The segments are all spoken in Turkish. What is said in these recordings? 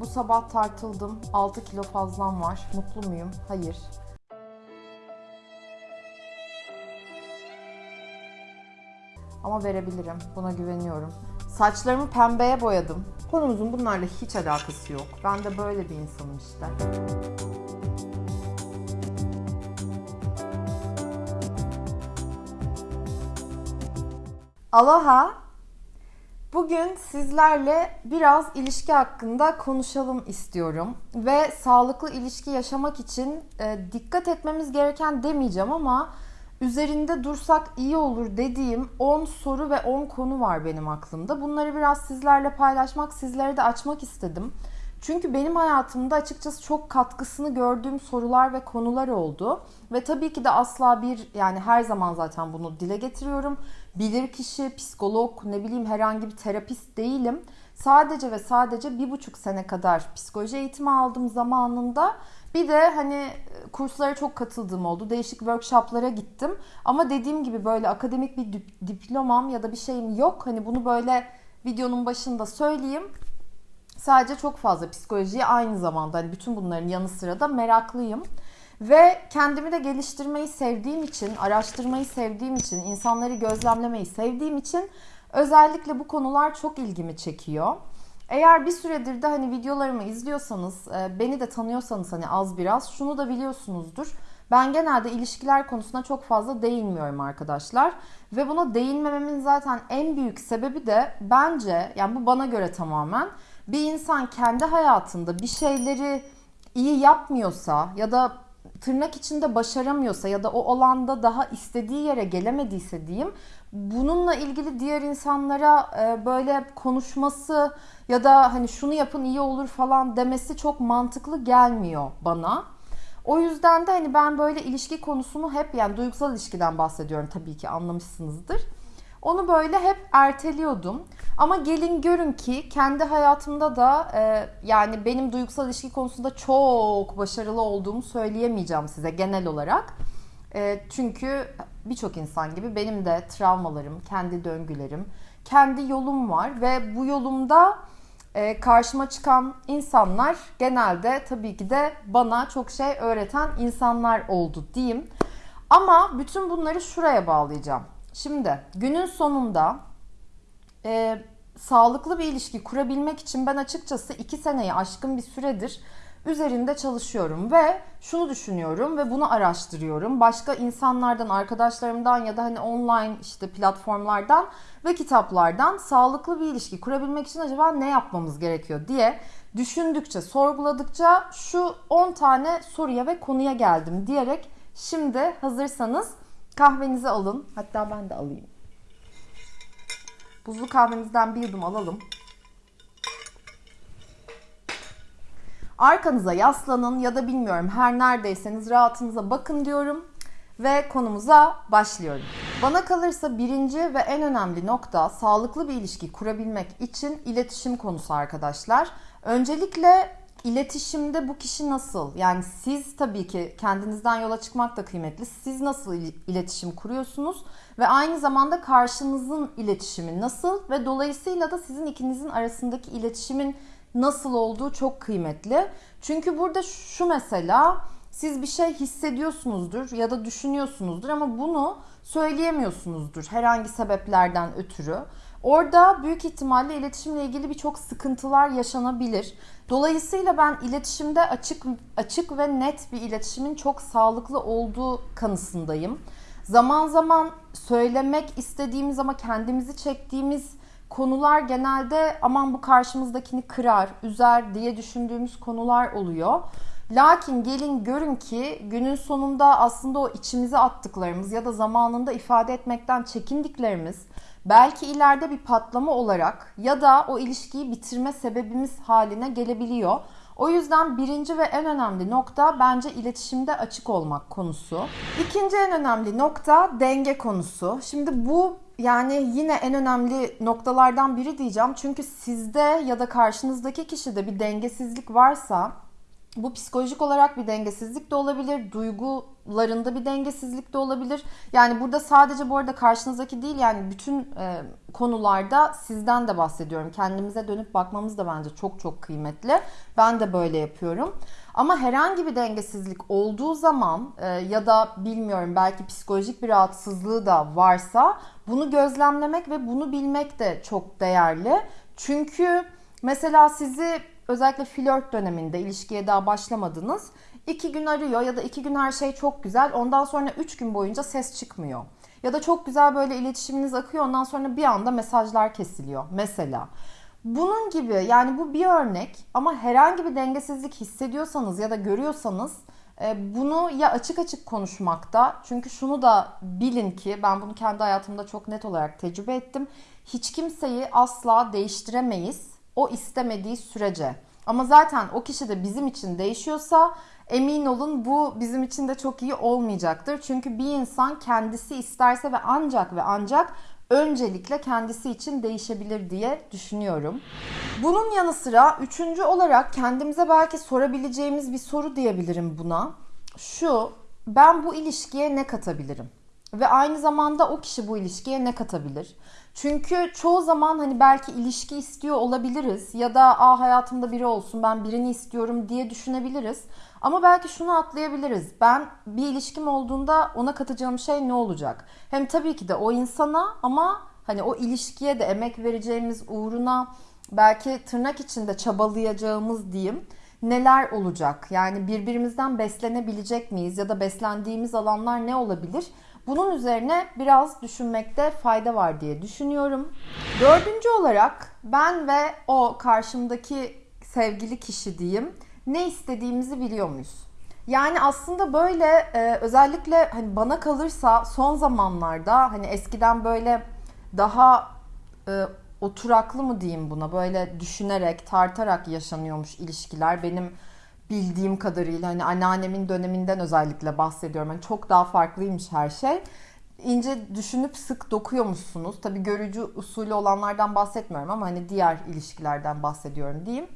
Bu sabah tartıldım. 6 kilo fazlam var. Mutlu muyum? Hayır. Ama verebilirim. Buna güveniyorum. Saçlarımı pembeye boyadım. Konumuzun bunlarla hiç alakası yok. Ben de böyle bir insanım işte. Aloha. Bugün sizlerle biraz ilişki hakkında konuşalım istiyorum. Ve sağlıklı ilişki yaşamak için e, dikkat etmemiz gereken demeyeceğim ama üzerinde dursak iyi olur dediğim 10 soru ve 10 konu var benim aklımda. Bunları biraz sizlerle paylaşmak, sizlere de açmak istedim. Çünkü benim hayatımda açıkçası çok katkısını gördüğüm sorular ve konular oldu. Ve tabii ki de asla bir yani her zaman zaten bunu dile getiriyorum. Bilir kişi, psikolog, ne bileyim herhangi bir terapist değilim. Sadece ve sadece bir buçuk sene kadar psikoloji eğitimi aldım zamanında. Bir de hani kurslara çok katıldığım oldu. Değişik workshoplara gittim. Ama dediğim gibi böyle akademik bir diplomam ya da bir şeyim yok. Hani bunu böyle videonun başında söyleyeyim. Sadece çok fazla psikolojiye aynı zamanda hani bütün bunların yanı sıra da meraklıyım. Ve kendimi de geliştirmeyi sevdiğim için, araştırmayı sevdiğim için, insanları gözlemlemeyi sevdiğim için özellikle bu konular çok ilgimi çekiyor. Eğer bir süredir de hani videolarımı izliyorsanız, e, beni de tanıyorsanız hani az biraz şunu da biliyorsunuzdur. Ben genelde ilişkiler konusuna çok fazla değinmiyorum arkadaşlar. Ve buna değinmememin zaten en büyük sebebi de bence, yani bu bana göre tamamen bir insan kendi hayatında bir şeyleri iyi yapmıyorsa ya da tırnak içinde başaramıyorsa ya da o alanda daha istediği yere gelemediyse diyeyim bununla ilgili diğer insanlara böyle konuşması ya da hani şunu yapın iyi olur falan demesi çok mantıklı gelmiyor bana. O yüzden de hani ben böyle ilişki konusunu hep yani duygusal ilişkiden bahsediyorum tabii ki anlamışsınızdır. Onu böyle hep erteliyordum. Ama gelin görün ki kendi hayatımda da e, yani benim duygusal ilişki konusunda çok başarılı olduğumu söyleyemeyeceğim size genel olarak. E, çünkü birçok insan gibi benim de travmalarım, kendi döngülerim, kendi yolum var ve bu yolumda e, karşıma çıkan insanlar genelde tabii ki de bana çok şey öğreten insanlar oldu diyeyim. Ama bütün bunları şuraya bağlayacağım. Şimdi günün sonunda e, sağlıklı bir ilişki kurabilmek için ben açıkçası iki seneyi aşkın bir süredir üzerinde çalışıyorum ve şunu düşünüyorum ve bunu araştırıyorum. Başka insanlardan, arkadaşlarımdan ya da hani online işte platformlardan ve kitaplardan sağlıklı bir ilişki kurabilmek için acaba ne yapmamız gerekiyor diye düşündükçe, sorguladıkça şu 10 tane soruya ve konuya geldim diyerek şimdi hazırsanız kahvenizi alın. Hatta ben de alayım. Buzlu kahvemizden bir yudum alalım. Arkanıza yaslanın ya da bilmiyorum her neredeyseniz rahatınıza bakın diyorum ve konumuza başlıyorum. Bana kalırsa birinci ve en önemli nokta sağlıklı bir ilişki kurabilmek için iletişim konusu arkadaşlar. Öncelikle iletişimde bu kişi nasıl? Yani siz tabii ki kendinizden yola çıkmak da kıymetli. Siz nasıl iletişim kuruyorsunuz ve aynı zamanda karşınızın iletişimi nasıl ve dolayısıyla da sizin ikinizin arasındaki iletişimin nasıl olduğu çok kıymetli. Çünkü burada şu mesela siz bir şey hissediyorsunuzdur ya da düşünüyorsunuzdur ama bunu söyleyemiyorsunuzdur herhangi sebeplerden ötürü. Orada büyük ihtimalle iletişimle ilgili birçok sıkıntılar yaşanabilir. Dolayısıyla ben iletişimde açık açık ve net bir iletişimin çok sağlıklı olduğu kanısındayım. Zaman zaman söylemek istediğimiz ama kendimizi çektiğimiz konular genelde aman bu karşımızdakini kırar, üzer diye düşündüğümüz konular oluyor. Lakin gelin görün ki günün sonunda aslında o içimize attıklarımız ya da zamanında ifade etmekten çekindiklerimiz belki ileride bir patlama olarak ya da o ilişkiyi bitirme sebebimiz haline gelebiliyor. O yüzden birinci ve en önemli nokta bence iletişimde açık olmak konusu. İkinci en önemli nokta denge konusu. Şimdi bu yani yine en önemli noktalardan biri diyeceğim. Çünkü sizde ya da karşınızdaki kişide bir dengesizlik varsa Bu psikolojik olarak bir dengesizlik de olabilir, duygularında bir dengesizlik de olabilir. Yani burada sadece bu arada karşınızdaki değil yani bütün e, konularda sizden de bahsediyorum. Kendimize dönüp bakmamız da bence çok çok kıymetli. Ben de böyle yapıyorum. Ama herhangi bir dengesizlik olduğu zaman e, ya da bilmiyorum belki psikolojik bir rahatsızlığı da varsa bunu gözlemlemek ve bunu bilmek de çok değerli. Çünkü mesela sizi özellikle flört döneminde ilişkiye daha başlamadınız. iki gün arıyor ya da iki gün her şey çok güzel. Ondan sonra üç gün boyunca ses çıkmıyor. Ya da çok güzel böyle iletişiminiz akıyor. Ondan sonra bir anda mesajlar kesiliyor. Mesela. Bunun gibi yani bu bir örnek ama herhangi bir dengesizlik hissediyorsanız ya da görüyorsanız e, bunu ya açık açık konuşmakta çünkü şunu da bilin ki ben bunu kendi hayatımda çok net olarak tecrübe ettim. Hiç kimseyi asla değiştiremeyiz o istemediği sürece. Ama zaten o kişi de bizim için değişiyorsa emin olun bu bizim için de çok iyi olmayacaktır. Çünkü bir insan kendisi isterse ve ancak ve ancak öncelikle kendisi için değişebilir diye düşünüyorum. Bunun yanı sıra üçüncü olarak kendimize belki sorabileceğimiz bir soru diyebilirim buna. Şu, ben bu ilişkiye ne katabilirim? Ve aynı zamanda o kişi bu ilişkiye ne katabilir? Çünkü çoğu zaman hani belki ilişki istiyor olabiliriz ya da a hayatımda biri olsun ben birini istiyorum diye düşünebiliriz. Ama belki şunu atlayabiliriz. Ben bir ilişkim olduğunda ona katacağım şey ne olacak? Hem tabii ki de o insana ama hani o ilişkiye de emek vereceğimiz uğruna belki tırnak içinde çabalayacağımız diyeyim neler olacak? Yani birbirimizden beslenebilecek miyiz ya da beslendiğimiz alanlar ne olabilir? Bunun üzerine biraz düşünmekte fayda var diye düşünüyorum. Dördüncü olarak ben ve o karşımdaki sevgili kişi diyeyim ne istediğimizi biliyor muyuz? Yani aslında böyle e, özellikle hani bana kalırsa son zamanlarda hani eskiden böyle daha e, oturaklı mı diyeyim buna böyle düşünerek tartarak yaşanıyormuş ilişkiler benim bildiğim kadarıyla hani anneannemin döneminden özellikle bahsediyorum. Yani çok daha farklıymış her şey. İnce düşünüp sık dokuyormuşsunuz. Tabii görücü usulü olanlardan bahsetmiyorum ama hani diğer ilişkilerden bahsediyorum diyeyim.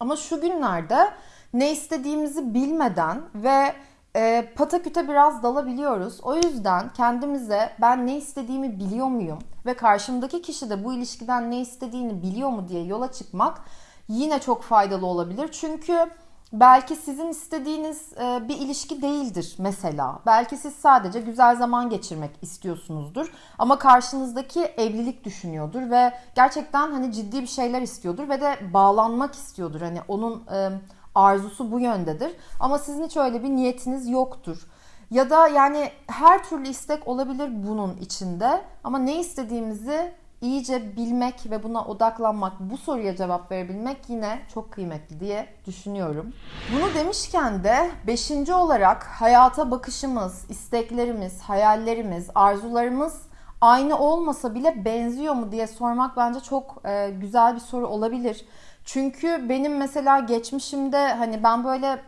Ama şu günlerde ne istediğimizi bilmeden ve e, pataküte biraz dalabiliyoruz. O yüzden kendimize ben ne istediğimi biliyor muyum ve karşımdaki kişi de bu ilişkiden ne istediğini biliyor mu diye yola çıkmak yine çok faydalı olabilir. Çünkü belki sizin istediğiniz e, bir ilişki değildir mesela. Belki siz sadece güzel zaman geçirmek istiyorsunuzdur ama karşınızdaki evlilik düşünüyordur ve gerçekten hani ciddi bir şeyler istiyordur ve de bağlanmak istiyordur. Hani onun e, arzusu bu yöndedir. Ama sizin hiç öyle bir niyetiniz yoktur. Ya da yani her türlü istek olabilir bunun içinde ama ne istediğimizi iyice bilmek ve buna odaklanmak, bu soruya cevap verebilmek yine çok kıymetli diye düşünüyorum. Bunu demişken de beşinci olarak hayata bakışımız, isteklerimiz, hayallerimiz, arzularımız aynı olmasa bile benziyor mu diye sormak bence çok e, güzel bir soru olabilir. Çünkü benim mesela geçmişimde hani ben böyle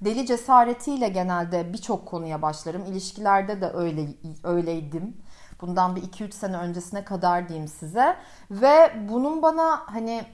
deli cesaretiyle genelde birçok konuya başlarım. İlişkilerde de öyle öyleydim. Bundan bir 2-3 sene öncesine kadar diyeyim size. Ve bunun bana hani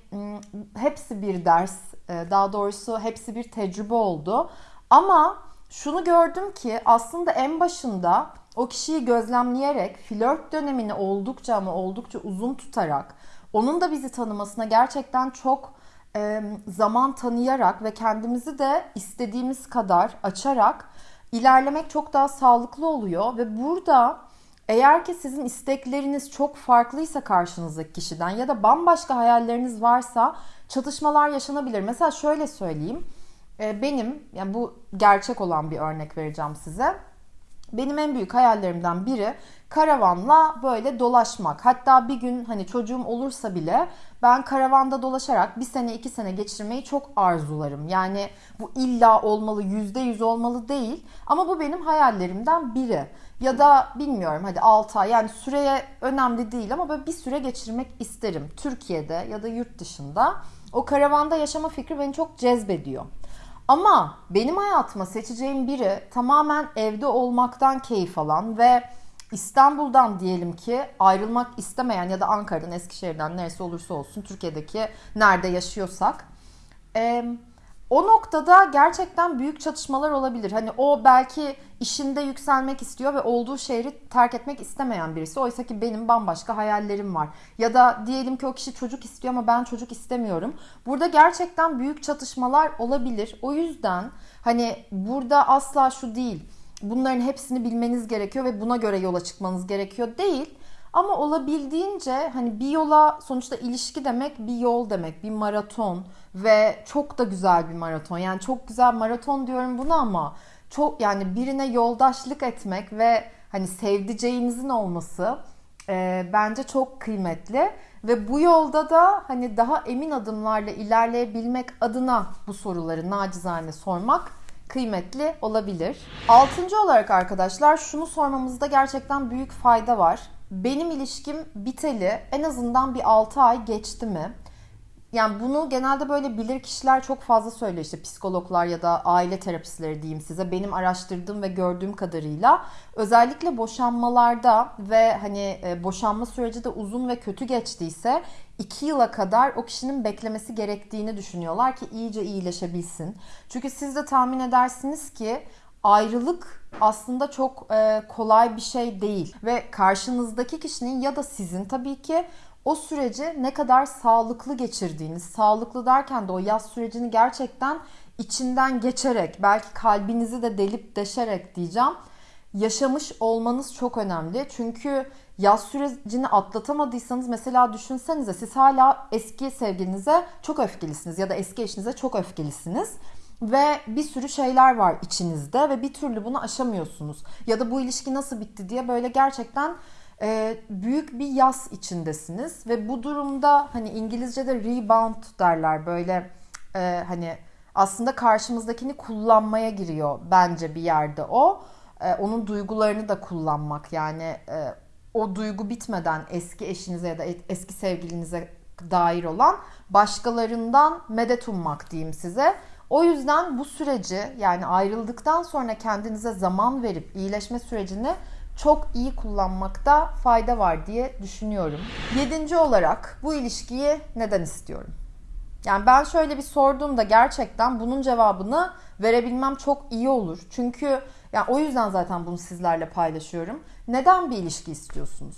hepsi bir ders, e, daha doğrusu hepsi bir tecrübe oldu. Ama şunu gördüm ki aslında en başında o kişiyi gözlemleyerek flört dönemini oldukça ama oldukça uzun tutarak onun da bizi tanımasına gerçekten çok e, zaman tanıyarak ve kendimizi de istediğimiz kadar açarak ilerlemek çok daha sağlıklı oluyor ve burada eğer ki sizin istekleriniz çok farklıysa karşınızdaki kişiden ya da bambaşka hayalleriniz varsa çatışmalar yaşanabilir. Mesela şöyle söyleyeyim. E, benim yani bu gerçek olan bir örnek vereceğim size. Benim en büyük hayallerimden biri karavanla böyle dolaşmak. Hatta bir gün hani çocuğum olursa bile ben karavanda dolaşarak bir sene iki sene geçirmeyi çok arzularım. Yani bu illa olmalı yüzde yüz olmalı değil ama bu benim hayallerimden biri. Ya da bilmiyorum hadi 6 ay yani süreye önemli değil ama böyle bir süre geçirmek isterim. Türkiye'de ya da yurt dışında. O karavanda yaşama fikri beni çok cezbediyor. Ama benim hayatıma seçeceğim biri tamamen evde olmaktan keyif alan ve İstanbul'dan diyelim ki ayrılmak istemeyen ya da Ankara'dan, Eskişehir'den neresi olursa olsun Türkiye'deki nerede yaşıyorsak o noktada gerçekten büyük çatışmalar olabilir. Hani o belki işinde yükselmek istiyor ve olduğu şehri terk etmek istemeyen birisi. Oysa ki benim bambaşka hayallerim var. Ya da diyelim ki o kişi çocuk istiyor ama ben çocuk istemiyorum. Burada gerçekten büyük çatışmalar olabilir. O yüzden hani burada asla şu değil. Bunların hepsini bilmeniz gerekiyor ve buna göre yola çıkmanız gerekiyor değil. Ama olabildiğince hani bir yola sonuçta ilişki demek bir yol demek, bir maraton ve çok da güzel bir maraton. Yani çok güzel maraton diyorum buna ama çok yani birine yoldaşlık etmek ve hani sevdiceğinizin olması e, bence çok kıymetli ve bu yolda da hani daha emin adımlarla ilerleyebilmek adına bu soruları nacizane sormak kıymetli olabilir. Altıncı olarak arkadaşlar şunu sormamızda gerçekten büyük fayda var. Benim ilişkim biteli en azından bir 6 ay geçti mi? Yani bunu genelde böyle bilir kişiler çok fazla söylüyor işte psikologlar ya da aile terapistleri diyeyim size. Benim araştırdığım ve gördüğüm kadarıyla özellikle boşanmalarda ve hani e, boşanma süreci de uzun ve kötü geçtiyse 2 yıla kadar o kişinin beklemesi gerektiğini düşünüyorlar ki iyice iyileşebilsin. Çünkü siz de tahmin edersiniz ki ayrılık aslında çok e, kolay bir şey değil ve karşınızdaki kişinin ya da sizin tabii ki o süreci ne kadar sağlıklı geçirdiğiniz, sağlıklı derken de o yaz sürecini gerçekten içinden geçerek, belki kalbinizi de delip deşerek diyeceğim, yaşamış olmanız çok önemli. Çünkü yaz sürecini atlatamadıysanız mesela düşünsenize siz hala eski sevgilinize çok öfkelisiniz ya da eski eşinize çok öfkelisiniz ve bir sürü şeyler var içinizde ve bir türlü bunu aşamıyorsunuz. Ya da bu ilişki nasıl bitti diye böyle gerçekten e, büyük bir yas içindesiniz ve bu durumda hani İngilizce'de rebound derler böyle e, hani aslında karşımızdakini kullanmaya giriyor bence bir yerde o. E, onun duygularını da kullanmak yani e, o duygu bitmeden eski eşinize ya da eski sevgilinize dair olan başkalarından medet ummak diyeyim size. O yüzden bu süreci yani ayrıldıktan sonra kendinize zaman verip iyileşme sürecini çok iyi kullanmakta fayda var diye düşünüyorum. Yedinci olarak bu ilişkiyi neden istiyorum? Yani ben şöyle bir sorduğumda gerçekten bunun cevabını verebilmem çok iyi olur. Çünkü yani o yüzden zaten bunu sizlerle paylaşıyorum. Neden bir ilişki istiyorsunuz?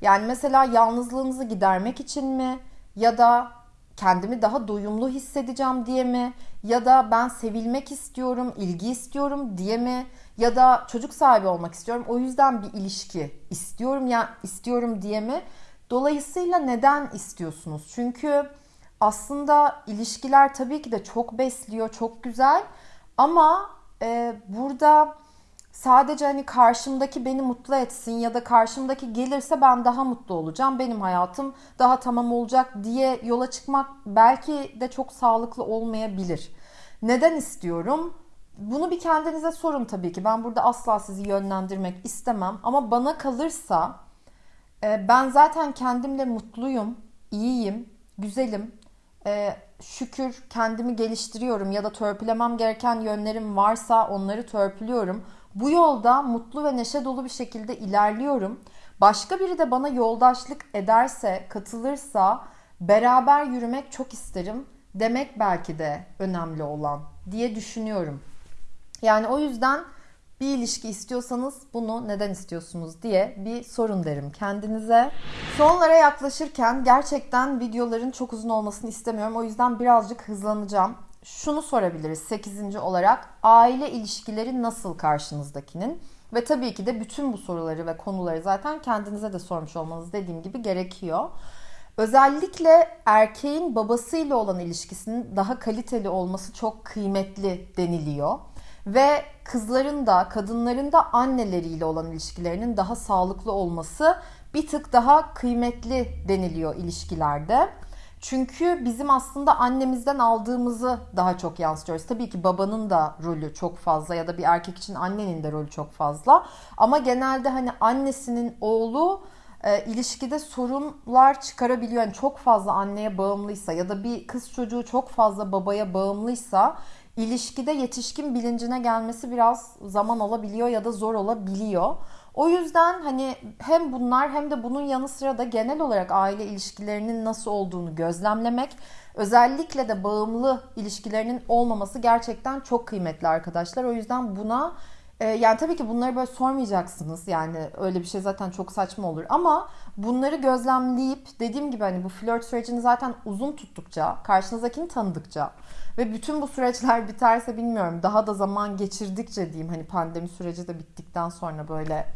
Yani mesela yalnızlığınızı gidermek için mi? Ya da kendimi daha doyumlu hissedeceğim diye mi? Ya da ben sevilmek istiyorum, ilgi istiyorum diye mi? Ya da çocuk sahibi olmak istiyorum. O yüzden bir ilişki istiyorum ya istiyorum diye mi? Dolayısıyla neden istiyorsunuz? Çünkü aslında ilişkiler tabii ki de çok besliyor, çok güzel. Ama e, burada sadece hani karşımdaki beni mutlu etsin ya da karşımdaki gelirse ben daha mutlu olacağım. Benim hayatım daha tamam olacak diye yola çıkmak belki de çok sağlıklı olmayabilir. Neden istiyorum? Bunu bir kendinize sorun tabii ki. Ben burada asla sizi yönlendirmek istemem ama bana kalırsa e, ben zaten kendimle mutluyum, iyiyim, güzelim. E, şükür kendimi geliştiriyorum ya da törpülemem gereken yönlerim varsa onları törpülüyorum. Bu yolda mutlu ve neşe dolu bir şekilde ilerliyorum. Başka biri de bana yoldaşlık ederse, katılırsa beraber yürümek çok isterim demek belki de önemli olan diye düşünüyorum. Yani o yüzden bir ilişki istiyorsanız bunu neden istiyorsunuz diye bir sorun derim kendinize. Sonlara yaklaşırken gerçekten videoların çok uzun olmasını istemiyorum. O yüzden birazcık hızlanacağım. Şunu sorabiliriz 8. olarak aile ilişkileri nasıl karşınızdakinin? Ve tabii ki de bütün bu soruları ve konuları zaten kendinize de sormuş olmanız dediğim gibi gerekiyor. Özellikle erkeğin babasıyla olan ilişkisinin daha kaliteli olması çok kıymetli deniliyor. Ve kızların da kadınların da anneleriyle olan ilişkilerinin daha sağlıklı olması bir tık daha kıymetli deniliyor ilişkilerde. Çünkü bizim aslında annemizden aldığımızı daha çok yansıtıyoruz. Tabii ki babanın da rolü çok fazla ya da bir erkek için annenin de rolü çok fazla. Ama genelde hani annesinin oğlu e, ilişkide sorunlar çıkarabiliyor. Yani çok fazla anneye bağımlıysa ya da bir kız çocuğu çok fazla babaya bağımlıysa ilişkide yetişkin bilincine gelmesi biraz zaman alabiliyor ya da zor olabiliyor. O yüzden hani hem bunlar hem de bunun yanı sıra da genel olarak aile ilişkilerinin nasıl olduğunu gözlemlemek, özellikle de bağımlı ilişkilerinin olmaması gerçekten çok kıymetli arkadaşlar. O yüzden buna e, yani tabii ki bunları böyle sormayacaksınız. Yani öyle bir şey zaten çok saçma olur. Ama bunları gözlemleyip dediğim gibi hani bu flört sürecini zaten uzun tuttukça, karşınızdakini tanıdıkça ve bütün bu süreçler biterse bilmiyorum daha da zaman geçirdikçe diyeyim hani pandemi süreci de bittikten sonra böyle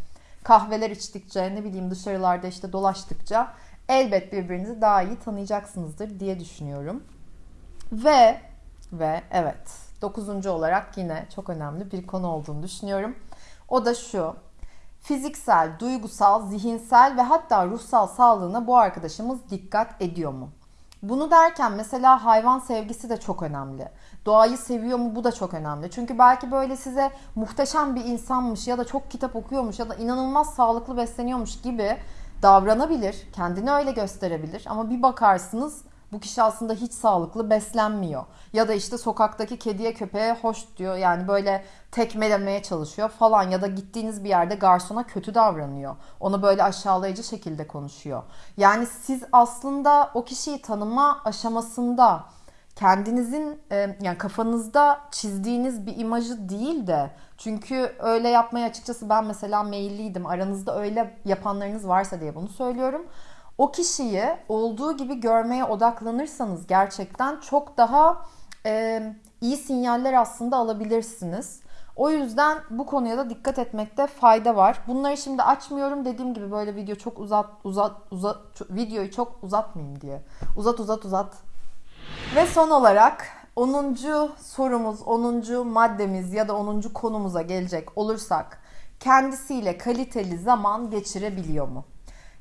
kahveler içtikçe ne bileyim dışarılarda işte dolaştıkça elbet birbirinizi daha iyi tanıyacaksınızdır diye düşünüyorum. Ve ve evet dokuzuncu olarak yine çok önemli bir konu olduğunu düşünüyorum. O da şu. Fiziksel, duygusal, zihinsel ve hatta ruhsal sağlığına bu arkadaşımız dikkat ediyor mu? Bunu derken mesela hayvan sevgisi de çok önemli. Doğayı seviyor mu bu da çok önemli. Çünkü belki böyle size muhteşem bir insanmış ya da çok kitap okuyormuş ya da inanılmaz sağlıklı besleniyormuş gibi davranabilir. Kendini öyle gösterebilir. Ama bir bakarsınız bu kişi aslında hiç sağlıklı beslenmiyor. Ya da işte sokaktaki kediye köpeğe hoş diyor. Yani böyle tekmelemeye çalışıyor falan. Ya da gittiğiniz bir yerde garsona kötü davranıyor. Onu böyle aşağılayıcı şekilde konuşuyor. Yani siz aslında o kişiyi tanıma aşamasında kendinizin e, yani kafanızda çizdiğiniz bir imajı değil de çünkü öyle yapmaya açıkçası ben mesela meyilliydim. Aranızda öyle yapanlarınız varsa diye bunu söylüyorum o kişiyi olduğu gibi görmeye odaklanırsanız gerçekten çok daha e, iyi sinyaller aslında alabilirsiniz. O yüzden bu konuya da dikkat etmekte fayda var. Bunları şimdi açmıyorum dediğim gibi böyle video çok uzat uzat uzat videoyu çok uzatmayayım diye. Uzat uzat uzat. Ve son olarak 10. sorumuz, 10. maddemiz ya da 10. konumuza gelecek olursak kendisiyle kaliteli zaman geçirebiliyor mu?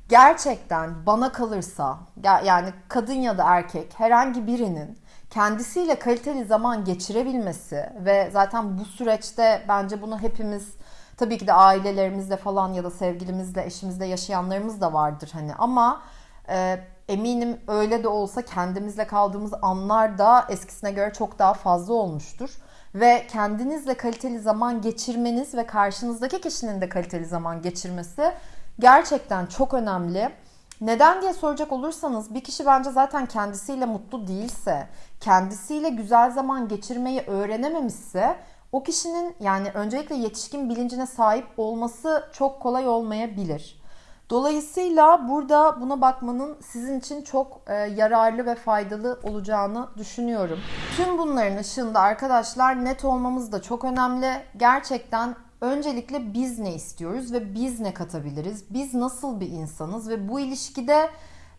Gerçekten bana kalırsa yani kadın ya da erkek herhangi birinin kendisiyle kaliteli zaman geçirebilmesi ve zaten bu süreçte bence bunu hepimiz tabii ki de ailelerimizle falan ya da sevgilimizle, eşimizle yaşayanlarımız da vardır hani ama e, eminim öyle de olsa kendimizle kaldığımız anlar da eskisine göre çok daha fazla olmuştur. Ve kendinizle kaliteli zaman geçirmeniz ve karşınızdaki kişinin de kaliteli zaman geçirmesi gerçekten çok önemli. Neden diye soracak olursanız bir kişi bence zaten kendisiyle mutlu değilse, kendisiyle güzel zaman geçirmeyi öğrenememişse o kişinin yani öncelikle yetişkin bilincine sahip olması çok kolay olmayabilir. Dolayısıyla burada buna bakmanın sizin için çok e, yararlı ve faydalı olacağını düşünüyorum. Tüm bunların ışığında arkadaşlar net olmamız da çok önemli. Gerçekten öncelikle biz ne istiyoruz ve biz ne katabiliriz? Biz nasıl bir insanız ve bu ilişkide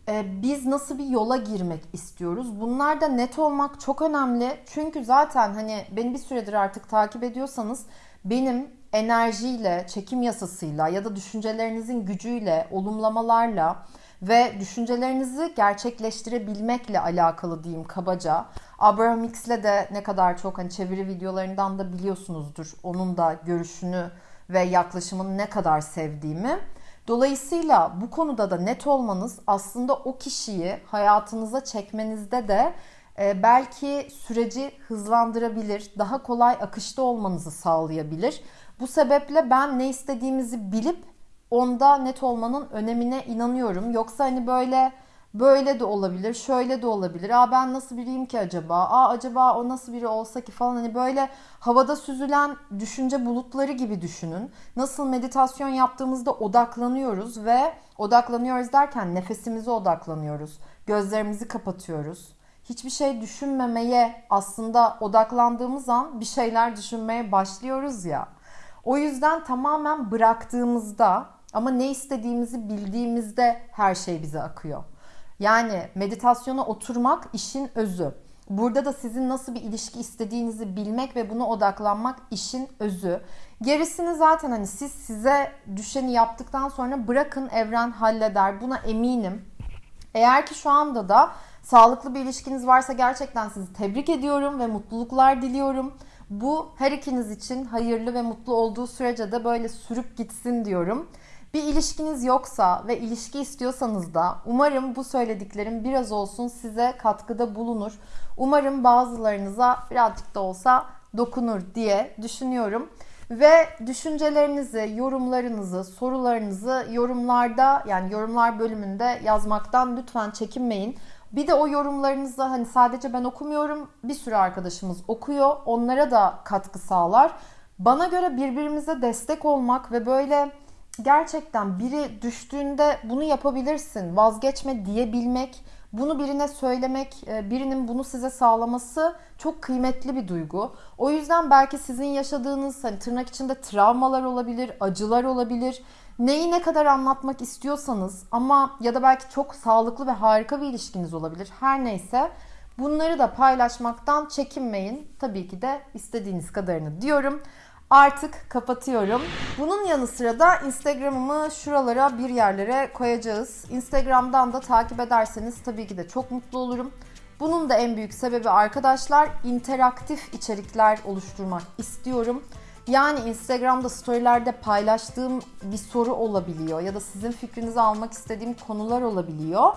e, biz nasıl bir yola girmek istiyoruz? Bunlar da net olmak çok önemli. Çünkü zaten hani beni bir süredir artık takip ediyorsanız benim enerjiyle, çekim yasasıyla ya da düşüncelerinizin gücüyle, olumlamalarla ve düşüncelerinizi gerçekleştirebilmekle alakalı diyeyim kabaca. Abraham X'le de ne kadar çok hani çeviri videolarından da biliyorsunuzdur. Onun da görüşünü ve yaklaşımını ne kadar sevdiğimi. Dolayısıyla bu konuda da net olmanız aslında o kişiyi hayatınıza çekmenizde de e, belki süreci hızlandırabilir, daha kolay akışta olmanızı sağlayabilir. Bu sebeple ben ne istediğimizi bilip onda net olmanın önemine inanıyorum. Yoksa hani böyle böyle de olabilir, şöyle de olabilir. Aa ben nasıl biriyim ki acaba? Aa acaba o nasıl biri olsa ki falan hani böyle havada süzülen düşünce bulutları gibi düşünün. Nasıl meditasyon yaptığımızda odaklanıyoruz ve odaklanıyoruz derken nefesimize odaklanıyoruz. Gözlerimizi kapatıyoruz. Hiçbir şey düşünmemeye aslında odaklandığımız an bir şeyler düşünmeye başlıyoruz ya. O yüzden tamamen bıraktığımızda ama ne istediğimizi bildiğimizde her şey bize akıyor. Yani meditasyona oturmak işin özü. Burada da sizin nasıl bir ilişki istediğinizi bilmek ve buna odaklanmak işin özü. Gerisini zaten hani siz size düşeni yaptıktan sonra bırakın evren halleder. Buna eminim. Eğer ki şu anda da sağlıklı bir ilişkiniz varsa gerçekten sizi tebrik ediyorum ve mutluluklar diliyorum. Bu her ikiniz için hayırlı ve mutlu olduğu sürece de böyle sürüp gitsin diyorum. Bir ilişkiniz yoksa ve ilişki istiyorsanız da umarım bu söylediklerim biraz olsun size katkıda bulunur. Umarım bazılarınıza birazcık da olsa dokunur diye düşünüyorum. Ve düşüncelerinizi, yorumlarınızı, sorularınızı yorumlarda yani yorumlar bölümünde yazmaktan lütfen çekinmeyin. Bir de o yorumlarınızı hani sadece ben okumuyorum. Bir sürü arkadaşımız okuyor. Onlara da katkı sağlar. Bana göre birbirimize destek olmak ve böyle gerçekten biri düştüğünde bunu yapabilirsin, vazgeçme diyebilmek, bunu birine söylemek, e, birinin bunu size sağlaması çok kıymetli bir duygu. O yüzden belki sizin yaşadığınız hani tırnak içinde travmalar olabilir, acılar olabilir. Neyi ne kadar anlatmak istiyorsanız ama ya da belki çok sağlıklı ve harika bir ilişkiniz olabilir. Her neyse bunları da paylaşmaktan çekinmeyin. Tabii ki de istediğiniz kadarını diyorum. Artık kapatıyorum. Bunun yanı sıra da Instagram'ımı şuralara bir yerlere koyacağız. Instagram'dan da takip ederseniz tabii ki de çok mutlu olurum. Bunun da en büyük sebebi arkadaşlar interaktif içerikler oluşturmak istiyorum. Yani Instagram'da storylerde paylaştığım bir soru olabiliyor ya da sizin fikrinizi almak istediğim konular olabiliyor.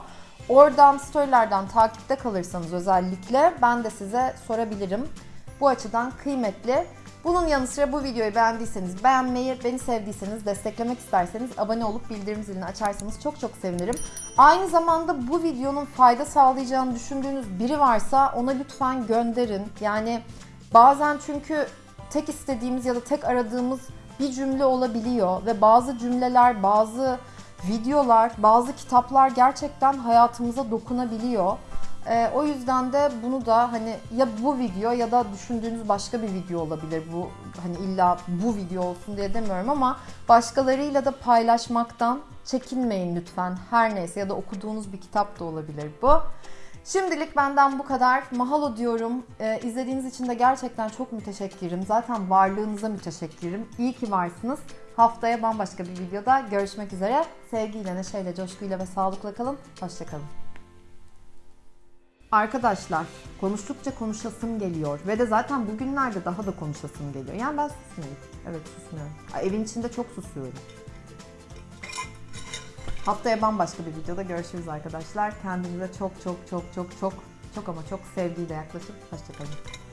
Oradan storylerden takipte kalırsanız özellikle ben de size sorabilirim. Bu açıdan kıymetli. Bunun yanı sıra bu videoyu beğendiyseniz beğenmeyi, beni sevdiyseniz, desteklemek isterseniz abone olup bildirim zilini açarsanız çok çok sevinirim. Aynı zamanda bu videonun fayda sağlayacağını düşündüğünüz biri varsa ona lütfen gönderin. Yani bazen çünkü tek istediğimiz ya da tek aradığımız bir cümle olabiliyor ve bazı cümleler, bazı videolar, bazı kitaplar gerçekten hayatımıza dokunabiliyor. Ee, o yüzden de bunu da hani ya bu video ya da düşündüğünüz başka bir video olabilir. Bu hani illa bu video olsun diye demiyorum ama başkalarıyla da paylaşmaktan çekinmeyin lütfen. Her neyse ya da okuduğunuz bir kitap da olabilir bu. Şimdilik benden bu kadar. Mahalo diyorum. Ee, izlediğiniz için de gerçekten çok müteşekkirim. Zaten varlığınıza müteşekkirim. İyi ki varsınız. Haftaya bambaşka bir videoda görüşmek üzere. Sevgiyle, neşeyle, coşkuyla ve sağlıkla kalın. Hoşçakalın. Arkadaşlar konuştukça konuşasım geliyor ve de zaten bugünlerde daha da konuşasım geliyor. Yani ben susmuyorum. Evet susmuyorum. Evin içinde çok susuyorum. Haftaya bambaşka bir videoda görüşürüz arkadaşlar. Kendinize çok çok çok çok çok çok ama çok sevgiyle yaklaşıp hoşçakalın.